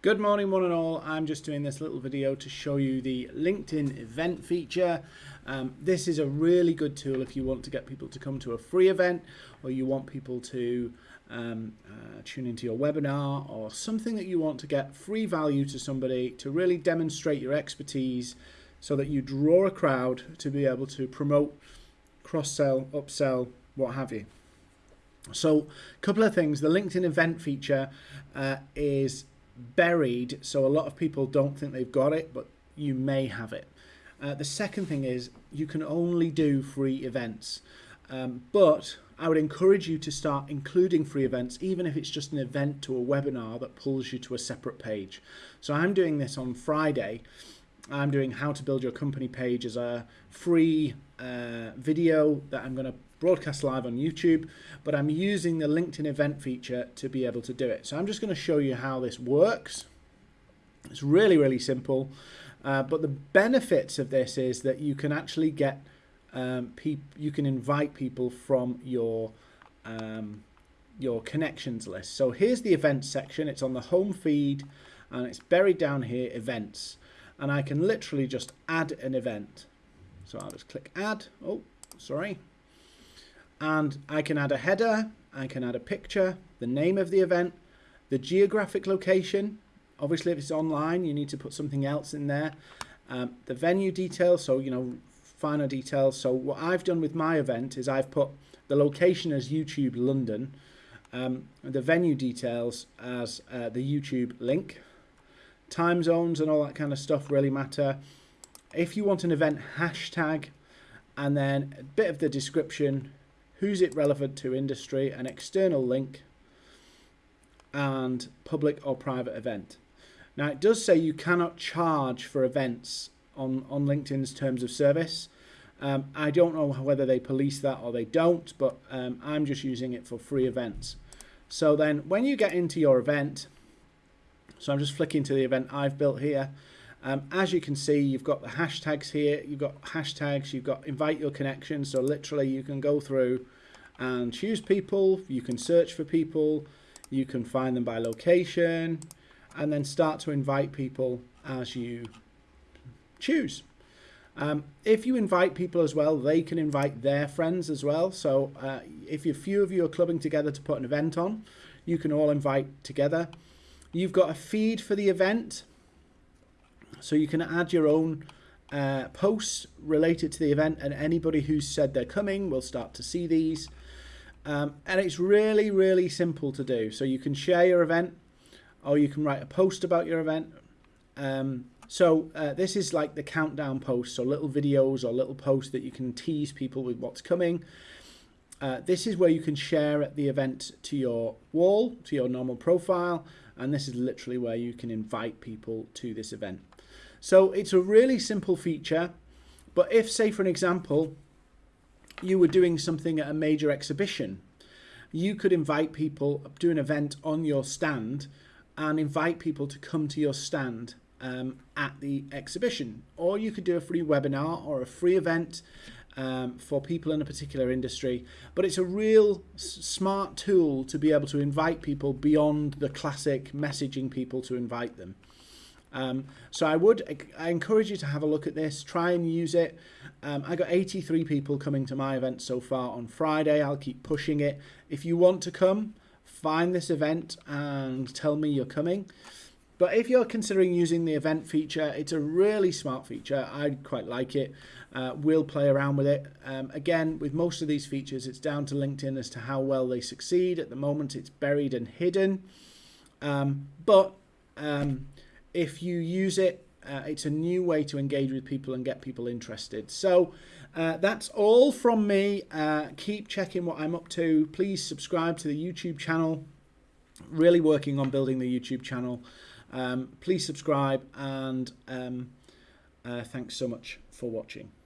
Good morning one and all, I'm just doing this little video to show you the LinkedIn event feature. Um, this is a really good tool if you want to get people to come to a free event or you want people to um, uh, tune into your webinar or something that you want to get free value to somebody to really demonstrate your expertise so that you draw a crowd to be able to promote, cross-sell, upsell, what have you. So a couple of things, the LinkedIn event feature uh, is buried, so a lot of people don't think they've got it, but you may have it. Uh, the second thing is you can only do free events, um, but I would encourage you to start including free events, even if it's just an event to a webinar that pulls you to a separate page. So I'm doing this on Friday. I'm doing how to build your company page as a free uh, video that I'm going to broadcast live on YouTube, but I'm using the LinkedIn event feature to be able to do it. So I'm just going to show you how this works. It's really, really simple. Uh, but the benefits of this is that you can actually get um, you can invite people from your um, your connections list. So here's the events section. It's on the home feed and it's buried down here, events. And I can literally just add an event. So I'll just click add. Oh, sorry and I can add a header, I can add a picture, the name of the event, the geographic location. Obviously, if it's online, you need to put something else in there. Um, the venue details, so, you know, finer details. So what I've done with my event is I've put the location as YouTube London, um, the venue details as uh, the YouTube link. Time zones and all that kind of stuff really matter. If you want an event hashtag, and then a bit of the description, who's it relevant to industry, an external link, and public or private event. Now it does say you cannot charge for events on, on LinkedIn's terms of service. Um, I don't know whether they police that or they don't, but um, I'm just using it for free events. So then when you get into your event, so I'm just flicking to the event I've built here, um, as you can see, you've got the hashtags here. You've got hashtags. You've got invite your connections. So literally, you can go through and choose people. You can search for people. You can find them by location, and then start to invite people as you choose. Um, if you invite people as well, they can invite their friends as well. So uh, if a few of you are clubbing together to put an event on, you can all invite together. You've got a feed for the event. So you can add your own uh, posts related to the event and anybody who's said they're coming will start to see these. Um, and it's really, really simple to do. So you can share your event or you can write a post about your event. Um, so uh, this is like the countdown post, so little videos or little posts that you can tease people with what's coming. Uh, this is where you can share the event to your wall, to your normal profile, and this is literally where you can invite people to this event. So it's a really simple feature, but if, say, for an example, you were doing something at a major exhibition, you could invite people, do an event on your stand and invite people to come to your stand um, at the exhibition. Or you could do a free webinar or a free event um, for people in a particular industry. But it's a real smart tool to be able to invite people beyond the classic messaging people to invite them. Um, so I would I encourage you to have a look at this, try and use it. Um, I got 83 people coming to my event so far on Friday. I'll keep pushing it. If you want to come, find this event and tell me you're coming. But if you're considering using the event feature, it's a really smart feature. I quite like it. Uh, we'll play around with it. Um, again, with most of these features, it's down to LinkedIn as to how well they succeed. At the moment, it's buried and hidden. Um, but um, if you use it, uh, it's a new way to engage with people and get people interested. So uh, that's all from me. Uh, keep checking what I'm up to. Please subscribe to the YouTube channel. Really working on building the YouTube channel. Um, please subscribe and um, uh, thanks so much for watching.